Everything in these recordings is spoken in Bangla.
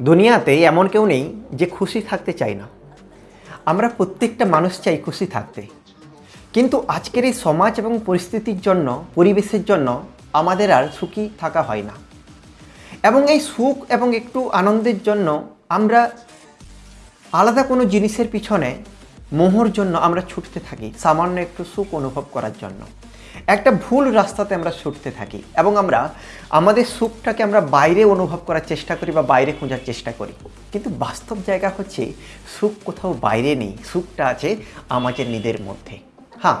দুনিয়াতে এমন কেউ নেই যে খুশি থাকতে চায় না। আমরা প্রত্যেকটা মানুষ চাই খুশি থাকতে। কিন্তু আজকের এই সমাজ এবং পরিস্থিতির জন্য, পরিবেশের জন্য আমাদের আর সুখী থাকা হয় না। এবং এই সুখ এবং একটু আনন্দের জন্য আমরা আলাদা কোনো জিনিসের পিছনে মোহর জন্য আমরা ছুটতে থাকি, সামান্য একটু সুখ অনুভব করার জন্য। একটা ভুল রাস্তাতে আমরা ছুটতে থাকি এবং আমরা আমাদের সুখটাকে আমরা বাইরে অনুভব করার চেষ্টা করি বা বাইরে খোঁজার চেষ্টা করি। কিন্তু বাস্তব জায়গা হচ্ছে সুখ কোথাও বাইরে নেই, সুখটা আছে আমাদের নিজের মধ্যে। হ্যাঁ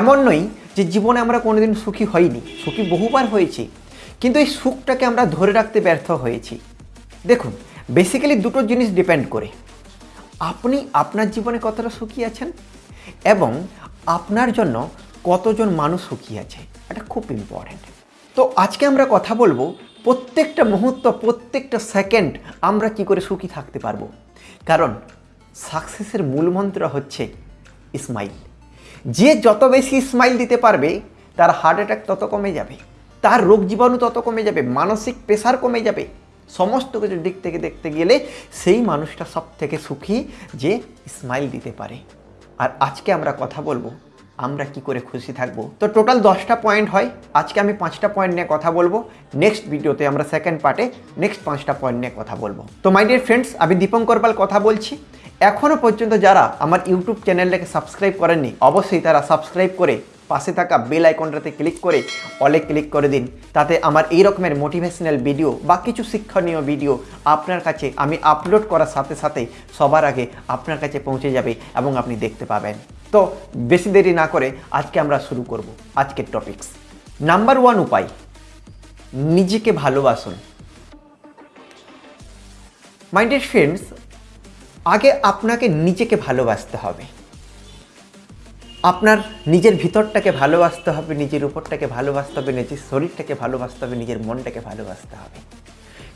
এমন নয় যে জীবনে আমরা কোনোদিন সুখী হইনি, সুখী বহুবার হয়েছি, কিন্তু এই সুখটাকে আমরা ধরে রাখতে ব্যর্থ হয়েছি। দেখুন বেসিক্যালি দুটো জিনিস ডিপেন্ড করে। আপনি আপনার জীবনে কতটা সুখী আছেন এবং আপনার জন্য কতজন মানুষ সুখী আছে, এটা খুব ইম্পর্ট্যান্ট তো আজকে আমরা কথা বলব, প্রত্যেকটা মুহূর্ত, প্রত্যেকটা সেকেন্ড আমরা কি করে সুখী থাকতে পারব? কারণ সাকসেসের মূল মন্ত্র হচ্ছে স্মাইল যে যত বেশি স্মাইল দিতে পারবে, তার হার্ট অ্যাটাক তত কমে যাবে, তার রোগ জীবাণু তত কমে যাবে, মানসিক প্রেশার কমে যাবে। সমস্ত কিছুর দিক থেকে দেখতে গেলে সেই মানুষটা সব থেকে সুখী যে স্মাইল দিতে পারে। আর আজকে আমরা কথা বলব আমরা কি করে খুশি থাকব? তো টোটাল দশটা পয়েন্ট হয়। আজকে আমি পাঁচটা পয়েন্ট নিয়ে কথা বলব। নেক্সট ভিডিওতে আমরা সেকেন্ড পার্টে নেক্সট পাঁচটা পয়েন্ট নিয়ে কথা বলব। তো মাই ডিয়ার ফ্রেন্ডস আমি দীপঙ্কর পাল কথা বলছি। এখনও পর্যন্ত যারা আমার ইউটিউব চ্যানেলটাকে সাবস্ক্রাইব করেননি, অবশ্যই তারা সাবস্ক্রাইব করে পাশে থাকা বেল আইকনটাতে ক্লিক করে অলে ক্লিক করে দিন। তাতে আমার এই রকমের মোটিভেশনাল ভিডিও বা কিছু শিক্ষণীয় ভিডিও আপনার কাছে আমি আপলোড করার সাথে সাথে সবার আগে আপনার কাছে পৌঁছে যাবে এবং আপনি দেখতে পাবেন। তো বেশি দেরি না করে আজকে আমরা শুরু করব আজকের টপিকস নাম্বার ওয়ান উপায়, নিজেকে ভালোবাসুন। মাইন্ডেড ফ্রেন্ডস আগে আপনাকে নিজেকে ভালোবাসতে হবে। আপনার নিজের ভিতরটাকে ভালোবাসতে হবে, নিজের উপরটাকে ভালোবাসতে হবে, নিজের শরীরটাকে ভালোবাসতে হবে, নিজের মনটাকে ভালোবাসতে হবে।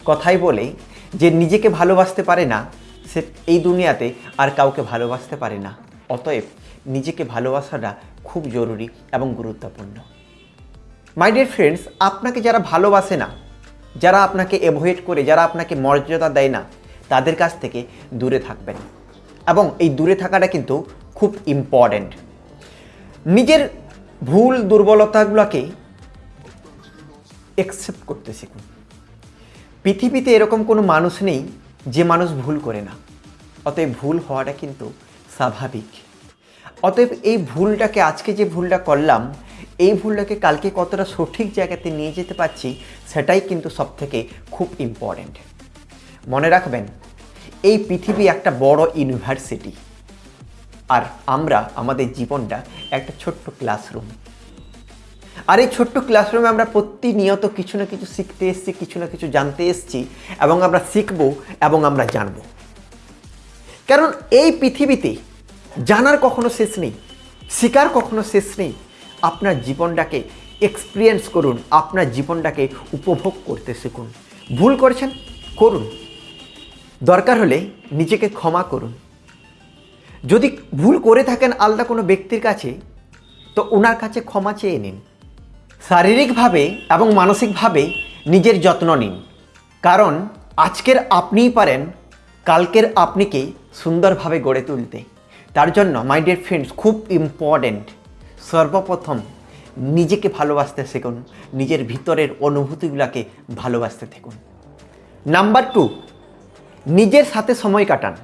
কথাই বলে, যে নিজেকে ভালোবাসতে পারে না, সে এই দুনিয়াতে আর কাউকে ভালোবাসতে পারে না। অতএব নিজেকে ভালোবাসাটা খুব জরুরি এবং গুরুত্বপূর্ণ। মাই ডিয়ার ফ্রেন্ডস আপনাকে যারা ভালোবাসে না, যারা আপনাকে অ্যাভয়েড করে, যারা আপনাকে মর্যাদা দেয় না, তাদের কাছ থেকে দূরে থাকবেন। এবং এই দূরে থাকাটা কিন্তু খুব ইম্পর্ট্যান্ট নিজের ভুল, দুর্বলতাগুলোকে অ্যাকসেপ্ট করতে শিখুন। পৃথিবীতে এরকম কোনো মানুষ নেই যে মানুষ ভুল করে না। অতএব ভুল হওয়াটা কিন্তু স্বাভাবিক। অতএব এই ভুলটাকে, আজকে যে ভুলটা করলাম, এই ভুলটাকে কালকে কতটা সঠিক জায়গাতে নিয়ে যেতে পারছি, সেটাই কিন্তু সব থেকে খুব ইম্পর্ট্যান্ট মনে রাখবেন, এই পৃথিবী একটা বড় ইউনিভার্সিটি আর আমরা, আমাদের জীবনটা একটা ছোট্ট ক্লাসরুম আর এই ছোট্ট ক্লাসরুমে আমরা প্রতিনিয়ত কিছু না কিছু শিখতে এসছি, কিছু না কিছু জানতে এসেছি, এবং আমরা শিখব, এবং আমরা জানব। কারণ এই পৃথিবীতে জানার কখনো শেষ নেই, শিকার কখনো শেষ নেই। আপনার জীবনটাকে এক্সপিরিয়েন্স করুন, আপনার জীবনটাকে উপভোগ করতে শিখুন। ভুল করেছেন, করুন। দরকার হলে নিজেকে ক্ষমা করুন। যদি ভুল করে থাকেন আলাদা কোনো ব্যক্তির কাছে, তো ওনার কাছে ক্ষমা চেয়ে নিন। শারীরিকভাবে এবং মানসিকভাবে নিজের যত্ন নিন। কারণ আজকের আপনিই পারেন, কালকের আপনিকে সুন্দরভাবে গড়ে তুলতে। তার জন্য মাই ডিয়ার ফ্রেন্ডস খুব ইম্পর্ট্যান্ট সর্বপ্রথম নিজেকে ভালোবাসতে শিখুন, নিজের ভিতরের অনুভূতিগুলোকে ভালোবাসতে থাকুন নাম্বার টু নিজের সাথে সময় কাটান।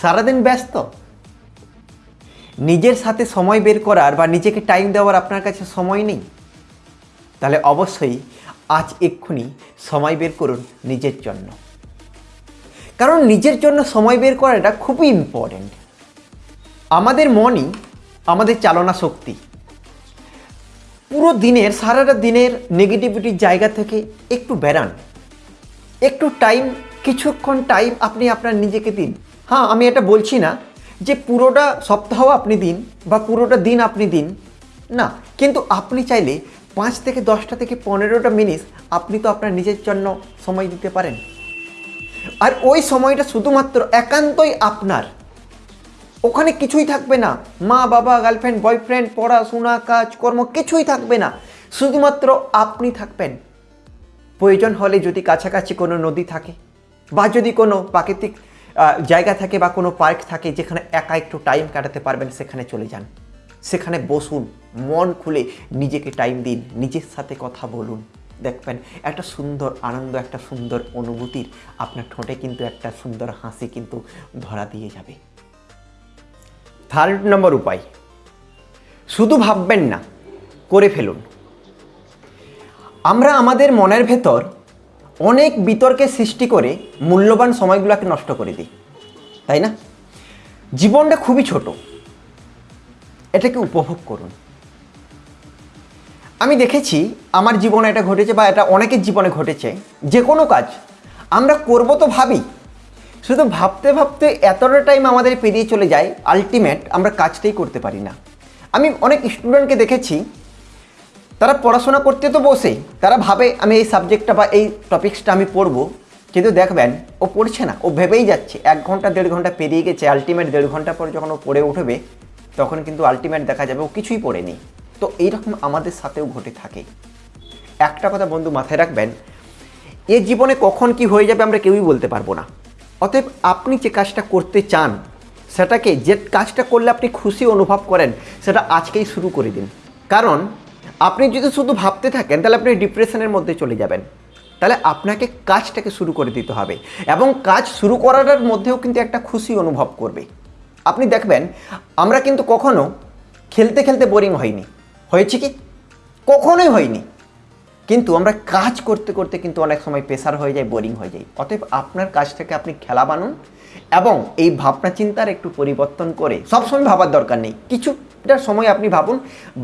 সারাদিন ব্যস্ত। নিজের সাথে সময় বের করার বা নিজেকে টাইম দেওয়ার আপনার কাছে সময় নেই। তাহলে অবশ্যই আজ এক্ষুনি সময় বের করুন নিজের জন্য। কারণ নিজের জন্য সময় বের করাটা খুবই ইম্পর্ট্যান্ট আমাদের মনই আমাদের চালনা শক্তি। পুরো দিনের, সারাটা দিনের নেগেটিভিটির জায়গা থেকে একটু বেরান। একটু টাইম কিছুক্ষণ টাইম আপনি আপনার নিজেকে দিন। হ্যাঁ আমি এটা বলছি না যে পুরোটা সপ্তাহ আপনি দিন বা পুরোটা দিন আপনি দিন। না, কিন্তু আপনি চাইলে পাঁচ থেকে দশটা থেকে পনেরোটা মিনিট আপনি তো আপনার নিজের জন্য সময় দিতে পারেন। আর ওই সময়টা শুধুমাত্র একান্তই আপনার। ওখানে কিছুই থাকবে না। মা, বাবা গার্লফ্রেন্ড বয়ফ্রেন্ড পড়াশোনা কাজ কর্ম কিছুই থাকবে না। শুধুমাত্র আপনি থাকবেন। প্রয়োজন হলে যদি কাছাকাছি কোনো নদী থাকে বা যদি কোনো প্রাকৃতিক জায়গা থাকে বা কোনো পার্ক থাকে যেখানে একা একটু টাইম কাটাতে পারবেন, সেখানে চলে যান। সেখানে বসুন, মন খুলে নিজেকে টাইম দিন, নিজের সাথে কথা বলুন। দেখবেন একটা সুন্দর আনন্দ, একটা সুন্দর অনুভূতির আপনার ঠোঁটে কিন্তু একটা সুন্দর হাসি কিন্তু ধরা দিয়ে যাবে। থার্ড নম্বর উপায়। শুধু ভাববেন না, করে ফেলুন। আমরা আমাদের মনের ভেতর অনেক বিতর্কের সৃষ্টি করে মূল্যবান সময়গুলোকে নষ্ট করে দিই, তাই না? জীবনটা খুবই ছোট। এটাকে উপভোগ করুন। আমি দেখেছি আমার জীবনে এটা ঘটেছে বা এটা অনেকের জীবনে ঘটেছে। যে কোনো কাজ আমরা করব তো ভাবি শুধু ভাবতে ভাবতে এতটা টাইম আমাদের পেরিয়ে চলে যায় আলটিমেট আমরা কাজটাই করতে পারি না। আমি অনেক স্টুডেন্টকে দেখেছি, তারা পড়াশোনা করতে তো বসেই তারা ভাবে আমি এই সাবজেক্টটা বা এই টপিক্সটা আমি পড়ব, কিন্তু দেখবেন ও পড়ছে না, ও ভেবেই যাচ্ছে, এক ঘণ্টা, দেড় ঘণ্টা পেরিয়ে গেছে আলটিমেট দেড় ঘণ্টা পরে যখন ও পড়ে উঠবে, তখন কিন্তু আলটিমেট দেখা যাবে ও কিছুই পড়েনি। তো এইরকম আমাদের সাথেও ঘটে থাকে। একটা কথা বন্ধু মাথায় রাখবেন, এ জীবনে কখন কি হয়ে যাবে আমরা কেউই বলতে পারব না। অতএব আপনি যে কাজটা করতে চান, সেটাকে যে কাজটা করলে আপনি খুশি অনুভব করেন, সেটা আজকেই শুরু করে দিন। কারণ আপনি যদি শুধু ভাবতে থাকেন, তাহলে আপনি ডিপ্রেশনের মধ্যে চলে যাবেন। তাহলে আপনাকে কাজটাকে শুরু করে দিতে হবে এবং কাজ শুরু করার মধ্যেও কিন্তু একটা খুশি অনুভব করবে। আপনি দেখবেন, আমরা কিন্তু কখনো খেলতে খেলতে বোরিং হয়নি হয়েছে কি? কখনোই হয়নি। কিন্তু আমরা কাজ করতে করতে কিন্তু অনেক সময় প্রেশার হয়ে যায় বোরিং হয়ে যায়। অতএব আপনার কাজটাকে আপনি খেলা বানুন এবং এই ভাবনা চিন্তার একটু পরিবর্তন করে সবসময় ভাবার দরকার নেই। কিছুটা সময় আপনি ভাবুন,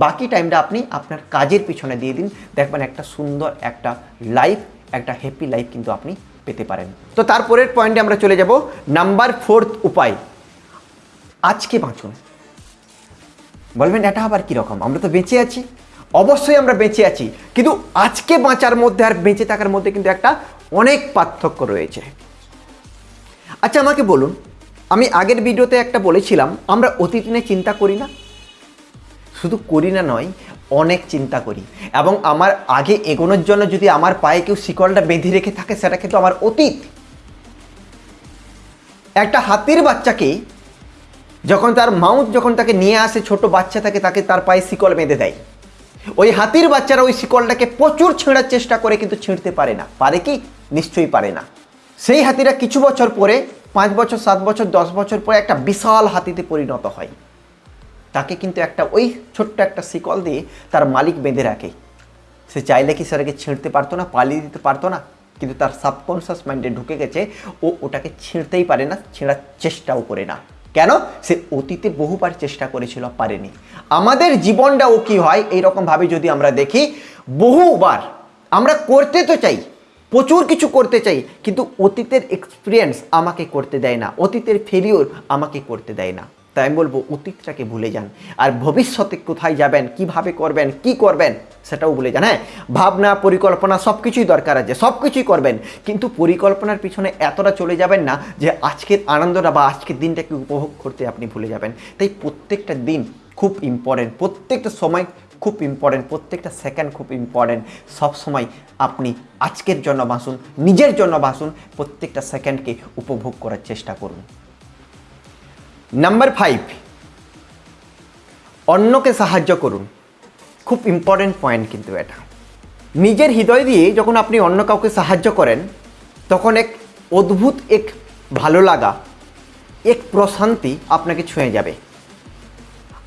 বাকি টাইমটা আপনি আপনার কাজের পিছনে দিয়ে দিন। দেখবেন একটা সুন্দর একটা লাইফ একটা হ্যাপি লাইফ কিন্তু আপনি পেতে পারেন। তো তারপরের পয়েন্টে আমরা চলে যাব। নাম্বার ফোর্থ উপায়, আজকে বাঁচুন। বলবেন, এটা আবার কীরকম আমরা তো বেঁচে আছি। অবশ্যই আমরা বেঁচে আছি। কিন্তু আজকে বাঁচার মধ্যে আর বেঁচে থাকার মধ্যে কিন্তু একটা অনেক পার্থক্য রয়েছে। আচ্ছা আমাকে বলুন, আমি আগের ভিডিওতে একটা বলেছিলাম, আমরা অতীত নিয়ে চিন্তা করি না? শুধু করি না নয়, অনেক চিন্তা করি। এবং আমার আগে এগোনোর জন্য যদি আমার পায়ে কেউ শিকলটা বেঁধে রেখে থাকে, সেটা কিন্তু আমার অতীত। একটা হাতির বাচ্চাকে যখন তার মাউথ যখন তাকে নিয়ে আসে, ছোট বাচ্চা থাকে, তাকে তার পায়ে শিকল বেঁধে দেয়। ওই হাতির বাচ্চারা ওই শিকলটাকে প্রচুর ছেঁড়ার চেষ্টা করে কিন্তু ছিঁড়তে পারে না। পারে কি? নিশ্চয়ই পারে না। সেই হাতিরা কিছু বছর পরে, পাঁচ বছর, সাত বছর, দশ বছর পরে একটা বিশাল হাতিতে পরিণত হয়। তাকে কিন্তু একটা ওই ছোট্ট একটা শিকল দিয়ে তার মালিক বেঁধে রাখে। সে চাইলে কি সেটাকে ছিঁড়তে পারতো না, পালিয়ে দিতে পারতো না? কিন্তু তার সাবকনসিয়াস মাইন্ডে ঢুকে গেছে, ও ওটাকে ছিঁড়তেই পারে না, ছেঁড়ার চেষ্টাও করে না। কেন? সে অতীতে বহুবার চেষ্টা করেছিল, পারেনি। আমাদের জীবনটাও কি হয়? এই এইরকমভাবে যদি আমরা দেখি, বহুবার আমরা করতে তো চাই, প্রচুর কিছু করতে চাই, কিন্তু অতীতের এক্সপিরিয়েন্স আমাকে করতে দেয় না, অতীতের ফেলিওর আমাকে করতে দেয় না। তাই আমি বলব, অতীতটাকে ভুলে যান। আর ভবিষ্যতে কোথায় যাবেন, কীভাবে করবেন, কি করবেন, সেটাও ভুলে যান। হ্যাঁ ভাবনা, পরিকল্পনা সব কিছুই দরকার আছে সব কিছুই করবেন। কিন্তু পরিকল্পনার পিছনে এতটা চলে যাবেন না যে আজকের আনন্দটা বা আজকের দিনটাকে উপভোগ করতে আপনি ভুলে যাবেন। তাই প্রত্যেকটা দিন খুব ইম্পর্টেন্ট প্রত্যেকটা সময় খুব ইম্পর্টেন্ট প্রত্যেকটা সেকেন্ড খুব ইম্পর্টেন্ট সব সময় আপনি আজকের জন্য বাসুন নিজের জন্য বাসুন প্রত্যেকটা সেকেন্ডকে উপভোগ করার চেষ্টা করুন। নাম্বার ফাইভ অন্যকে সাহায্য করুন। খুব ইম্পর্টেন্ট পয়েন্ট কিন্তু এটা। নিজের হৃদয় দিয়ে যখন আপনি অন্য কাউকে সাহায্য করেন, তখন এক অদ্ভুত, এক ভালো লাগা, এক প্রশান্তি আপনাকে ছুঁয়ে যাবে।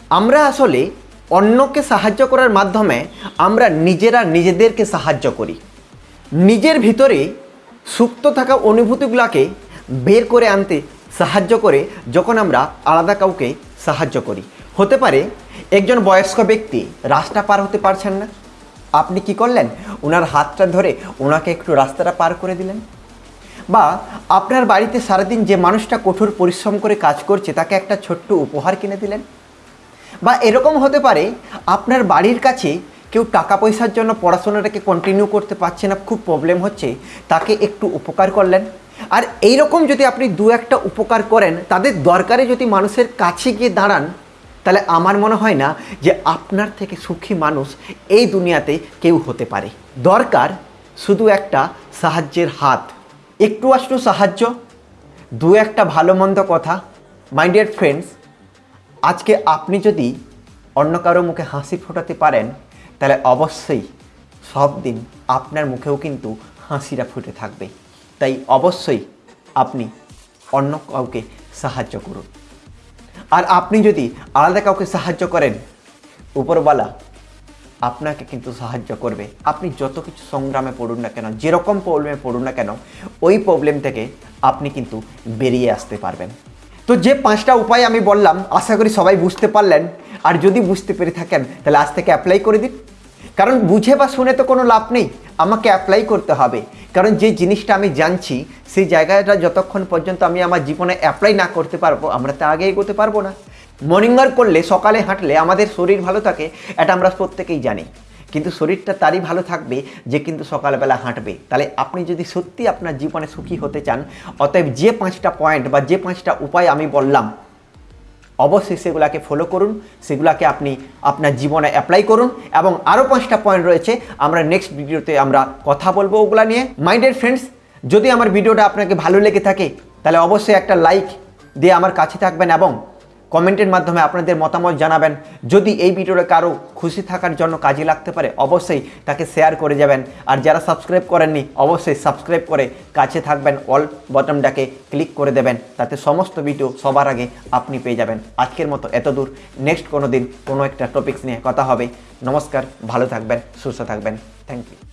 আমরা আসলে অন্যকে সাহায্য করার মাধ্যমে আমরা নিজেরা নিজেদেরকে সাহায্য করি। নিজের ভিতরে সুপ্ত থাকা অনুভূতিগুলোকে বের করে আনতে সাহায্য করে যখন আমরা আলাদা কাউকে সাহায্য করি। হতে পারে একজন বয়স্ক ব্যক্তি রাস্তা পার হতে পারছেন না। আপনি কি করলেন? ওনার হাতটা ধরে ওনাকে একটু রাস্তাটা পার করে দিলেন। বা আপনার বাড়িতে সারাদিন যে মানুষটা কঠোর পরিশ্রম করে কাজ করছে, তাকে একটা ছোট্ট উপহার কিনে দিলেন। বা এরকম হতে পারে আপনার বাড়ির কাছে কেউ টাকা পয়সার জন্য পড়াশোনাটাকে কন্টিনিউ করতে পারছে না, খুব প্রবলেম হচ্ছে, তাকে একটু উপকার করলেন। আর এই রকম যদি আপনি দু একটা উপকার করেন, তাদের দরকারে যদি মানুষের কাছে গিয়ে দাঁড়ান, তাহলে আমার মনে হয় না যে আপনার থেকে সুখী মানুষ এই দুনিয়াতে কেউ হতে পারে। দরকার শুধু একটা সাহায্যের হাত। একটু আষ্টু সাহায্য, দু একটা ভালো মন্দ কথা। মাই ডিয়ার ফ্রেন্ডস আজকে আপনি যদি অন্য কারও মুখে হাসি ফোটাতে পারেন, তাহলে অবশ্যই সব দিন আপনার মুখেও কিন্তু হাসিটা ফুটে থাকবে। তাই অবশ্যই আপনি অন্য কাউকে সাহায্য করুন। আর আপনি যদি আলাদা কাউকে সাহায্য করেন, উপরওয়ালা আপনাকে কিন্তু সাহায্য করবে। আপনি যত কিছু সংগ্রামে পড়ুন না কেন, যেরকম প্রবলেমে পড়ুন না কেন, ওই প্রবলেম থেকে আপনি কিন্তু বেরিয়ে আসতে পারবেন। তো যে পাঁচটা উপায় আমি বললাম, আশা করি সবাই বুঝতে পারলেন। আর যদি বুঝতে পেরে থাকেন, তাহলে আজ থেকে অ্যাপ্লাই করে দিন। কারণ বুঝে বা শুনে তো কোনো লাভ নেই। আমাকে অ্যাপ্লাই করতে হবে। কারণ যে জিনিসটা আমি জানছি, সেই জায়গাটা যতক্ষণ পর্যন্ত আমি আমার জীবনে অ্যাপ্লাই না করতে পারব, আমরা তা আগে এগোতে পারব না। মর্নিং ওয়াক করলে, সকালে হাঁটলে আমাদের শরীর ভালো থাকে, এটা আমরা প্রত্যেকেই জানি। কিন্তু শরীরটা তারই ভালো থাকবে যে কিন্তু সকালবেলা হাঁটবে। তাহলে আপনি যদি সত্যি আপনার জীবনে সুখী হতে চান, অতএব যে পাঁচটা পয়েন্ট বা যে পাঁচটা উপায় আমি বললাম অবশ্যই সেগুলাকে ফলো করুন, সেগুলাকে আপনি আপনার জীবনে অ্যাপ্লাই করুন এবং আরও পাঁচটা পয়েন্ট রয়েছে, আমরা নেক্সট ভিডিওতে আমরা কথা বলব ওগুলা নিয়ে। মাইন্ডেড ফ্রেন্ডস যদি আমার ভিডিওটা আপনাকে ভালো লেগে থাকে, তাহলে অবশ্যই একটা লাইক দিয়ে আমার কাছে থাকবেন এবং কমেন্টের মাধ্যমে আপনাদের মতামত জানাবেন। যদি এই ভিডিওটা কারও খুশি থাকার জন্য কাজে লাগতে পারে, অবশ্যই তাকে শেয়ার করে যাবেন। আর যারা সাবস্ক্রাইব করেননি, অবশ্যই সাবস্ক্রাইব করে কাছে থাকবেন অল বটনটাকে ক্লিক করে দেবেন। তাতে সমস্ত ভিডিও সবার আগে আপনি পেয়ে যাবেন। আজকের মতো এত দূর। নেক্সট কোনো দিন কোনো একটা টপিকস নিয়ে কথা হবে। নমস্কার, ভালো থাকবেন, সুস্থ থাকবেন। Thank you